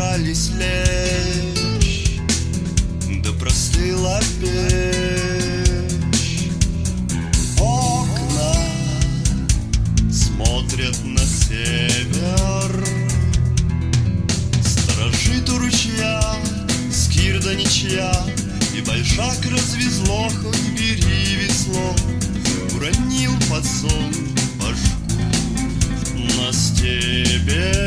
собрались лечь Да простыла печь. Окна смотрят на север Сторожит у ручья Скирда ничья И большак развезло Хоть бери весло. Уронил под сон башку На стебель